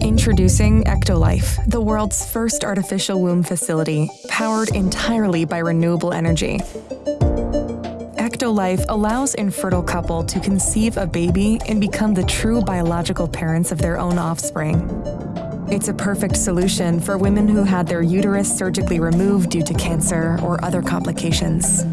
Introducing Ectolife, the world's first artificial womb facility, powered entirely by renewable energy. Ectolife allows infertile couple to conceive a baby and become the true biological parents of their own offspring. It's a perfect solution for women who had their uterus surgically removed due to cancer or other complications.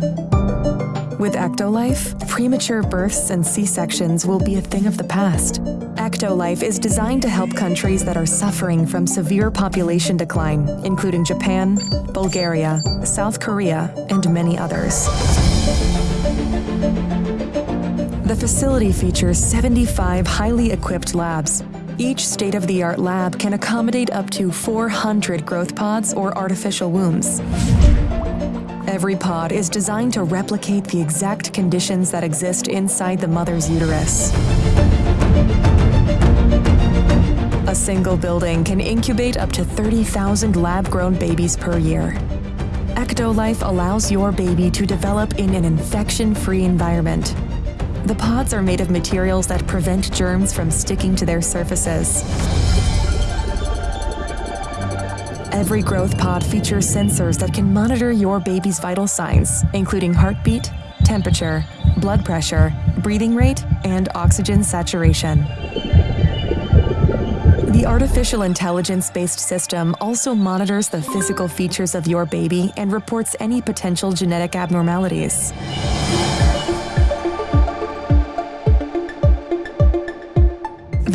With Ectolife, premature births and C-sections will be a thing of the past. Ectolife is designed to help countries that are suffering from severe population decline, including Japan, Bulgaria, South Korea, and many others. The facility features 75 highly equipped labs. Each state-of-the-art lab can accommodate up to 400 growth pods or artificial wombs. Every pod is designed to replicate the exact conditions that exist inside the mother's uterus. A single building can incubate up to 30,000 lab-grown babies per year. Ectolife allows your baby to develop in an infection-free environment. The pods are made of materials that prevent germs from sticking to their surfaces. Every growth pod features sensors that can monitor your baby's vital signs, including heartbeat, temperature, blood pressure, breathing rate, and oxygen saturation. The artificial intelligence-based system also monitors the physical features of your baby and reports any potential genetic abnormalities.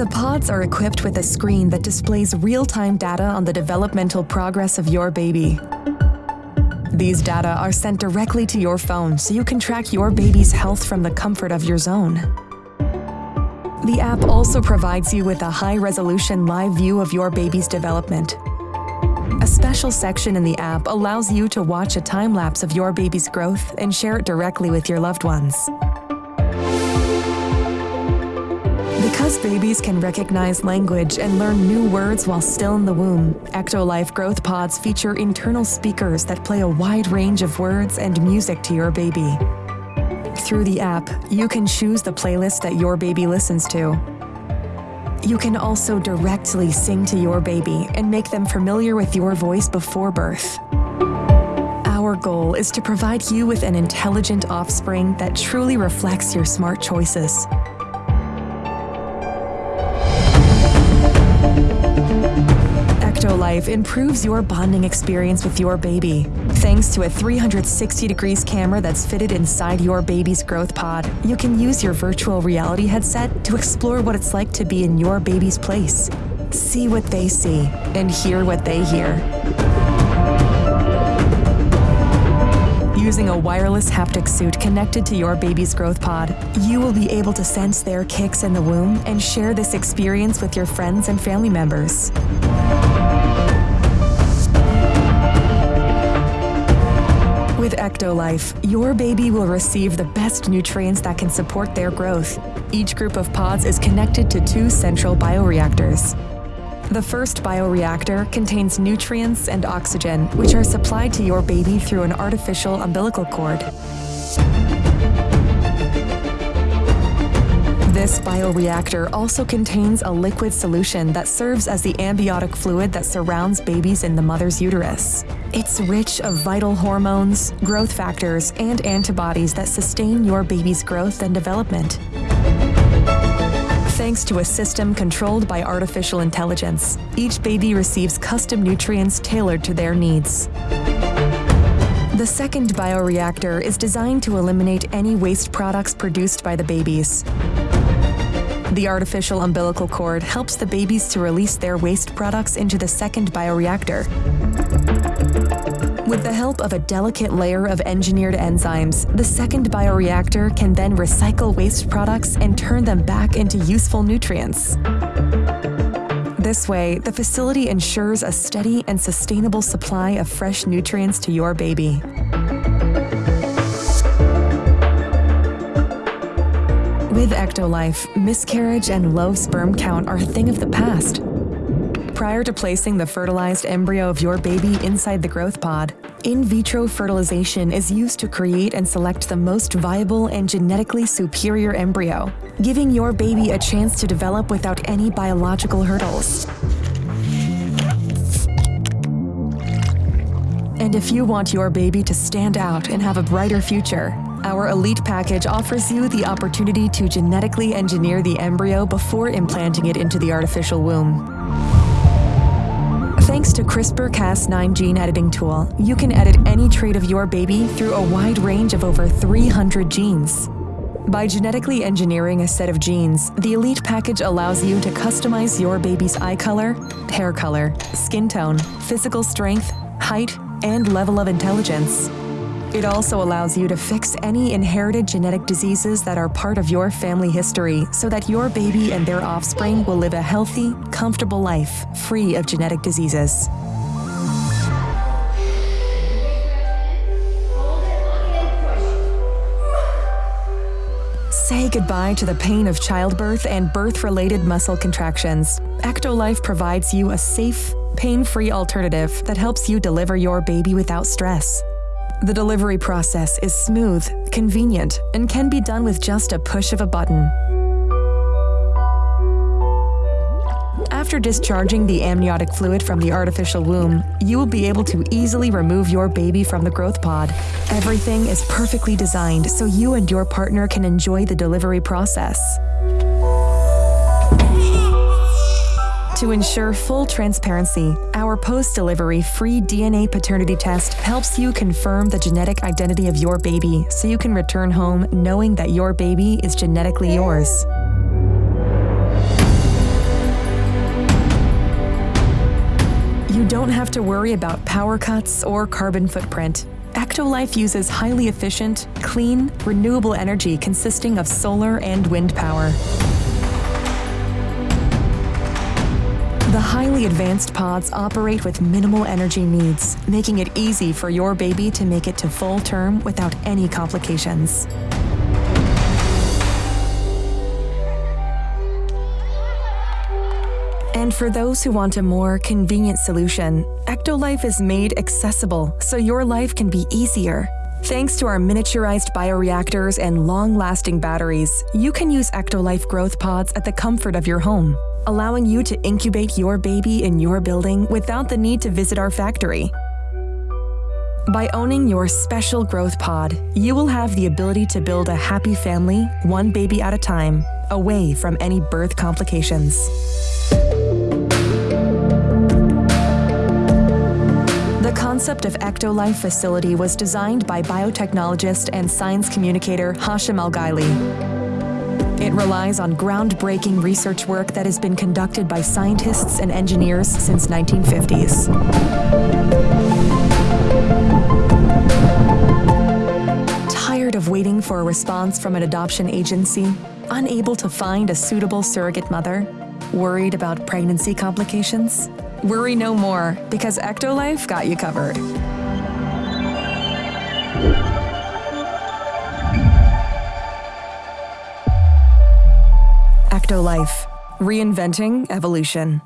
The pods are equipped with a screen that displays real-time data on the developmental progress of your baby. These data are sent directly to your phone so you can track your baby's health from the comfort of your zone. The app also provides you with a high-resolution live view of your baby's development. A special section in the app allows you to watch a time-lapse of your baby's growth and share it directly with your loved ones. Because babies can recognize language and learn new words while still in the womb, Ectolife growth pods feature internal speakers that play a wide range of words and music to your baby. Through the app, you can choose the playlist that your baby listens to. You can also directly sing to your baby and make them familiar with your voice before birth. Our goal is to provide you with an intelligent offspring that truly reflects your smart choices. Ectolife improves your bonding experience with your baby. Thanks to a 360 degrees camera that's fitted inside your baby's growth pod, you can use your virtual reality headset to explore what it's like to be in your baby's place. See what they see and hear what they hear. Using a wireless haptic suit connected to your baby's growth pod, you will be able to sense their kicks in the womb and share this experience with your friends and family members. With Ectolife, your baby will receive the best nutrients that can support their growth. Each group of pods is connected to two central bioreactors. The first bioreactor contains nutrients and oxygen, which are supplied to your baby through an artificial umbilical cord. This bioreactor also contains a liquid solution that serves as the amniotic fluid that surrounds babies in the mother's uterus. It's rich of vital hormones, growth factors, and antibodies that sustain your baby's growth and development. Thanks to a system controlled by artificial intelligence, each baby receives custom nutrients tailored to their needs. The second bioreactor is designed to eliminate any waste products produced by the babies. The artificial umbilical cord helps the babies to release their waste products into the second bioreactor. With the help of a delicate layer of engineered enzymes, the second bioreactor can then recycle waste products and turn them back into useful nutrients. This way, the facility ensures a steady and sustainable supply of fresh nutrients to your baby. With Ectolife, miscarriage and low sperm count are a thing of the past. Prior to placing the fertilized embryo of your baby inside the growth pod, In vitro fertilization is used to create and select the most viable and genetically superior embryo, giving your baby a chance to develop without any biological hurdles. And if you want your baby to stand out and have a brighter future, our Elite package offers you the opportunity to genetically engineer the embryo before implanting it into the artificial womb. Thanks to CRISPR-Cas9 gene editing tool, you can edit any trait of your baby through a wide range of over 300 genes. By genetically engineering a set of genes, the Elite package allows you to customize your baby's eye color, hair color, skin tone, physical strength, height, and level of intelligence. It also allows you to fix any inherited genetic diseases that are part of your family history so that your baby and their offspring will live a healthy, comfortable life free of genetic diseases. Say goodbye to the pain of childbirth and birth-related muscle contractions. Ectolife provides you a safe, pain-free alternative that helps you deliver your baby without stress. The delivery process is smooth, convenient, and can be done with just a push of a button. After discharging the amniotic fluid from the artificial womb, you will be able to easily remove your baby from the growth pod. Everything is perfectly designed so you and your partner can enjoy the delivery process. To ensure full transparency, our post-delivery free DNA paternity test helps you confirm the genetic identity of your baby so you can return home knowing that your baby is genetically yours. You don't have to worry about power cuts or carbon footprint. Ectolife uses highly efficient, clean, renewable energy consisting of solar and wind power. The highly advanced pods operate with minimal energy needs, making it easy for your baby to make it to full term without any complications. And for those who want a more convenient solution, Ectolife is made accessible so your life can be easier. Thanks to our miniaturized bioreactors and long-lasting batteries, you can use Ectolife growth pods at the comfort of your home allowing you to incubate your baby in your building without the need to visit our factory. By owning your special growth pod, you will have the ability to build a happy family, one baby at a time, away from any birth complications. The concept of Ectolife facility was designed by biotechnologist and science communicator Hashim Al-Ghaili. It relies on groundbreaking research work that has been conducted by scientists and engineers since 1950s. Tired of waiting for a response from an adoption agency? Unable to find a suitable surrogate mother? Worried about pregnancy complications? Worry no more, because Ectolife got you covered. Ectolife, reinventing evolution.